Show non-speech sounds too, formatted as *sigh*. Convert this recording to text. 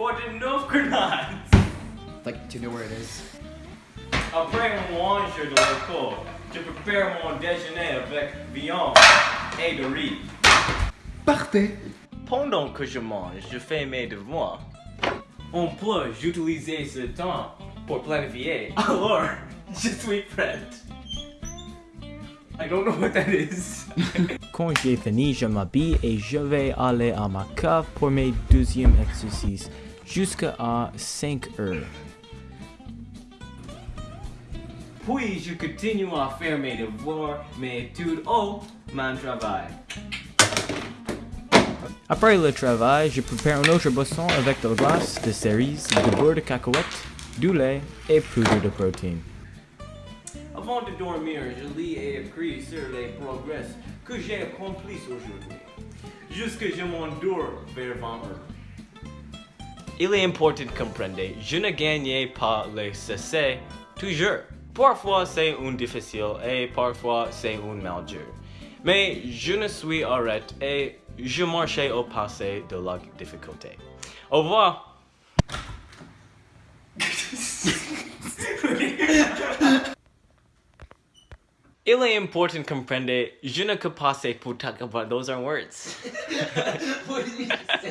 Coordonate grenades. *laughs* Like, do you know where it is? Après moi, je de l'école. Je prépare mon déjeuner avec viande et de riz. Parfait. Pendant que je mange, je fais mes devoirs. On peut utiliser ce temps pour planifier. *laughs* Alors, je suis prête. I don't know what that is. *laughs* Quand j'ai fini, je m'habille et je vais aller à ma cave pour mes deuxièmes exercices jusqu'à 5 heures. Puis je continue à faire mes devoirs, mes études ou mon travail. Après le travail, je prépare une autre boisson avec de la glace, de cerises, de beurre de cacahuète, du lait et poudre de protéines. Avant de dormir, je lis et écris sur les progrès que j'ai accomplis aujourd'hui, jusque je m'endors vers 20 heures. Il est important de comprendre, je ne gagne pas le succès toujours. Parfois c'est un difficile et parfois c'est un mal. Mais je ne suis arrêté et je marchais au passé de la difficulté. Au revoir. Il est important de comprendre, je ne peux pas passer pour about those are words. *laughs* what did you say?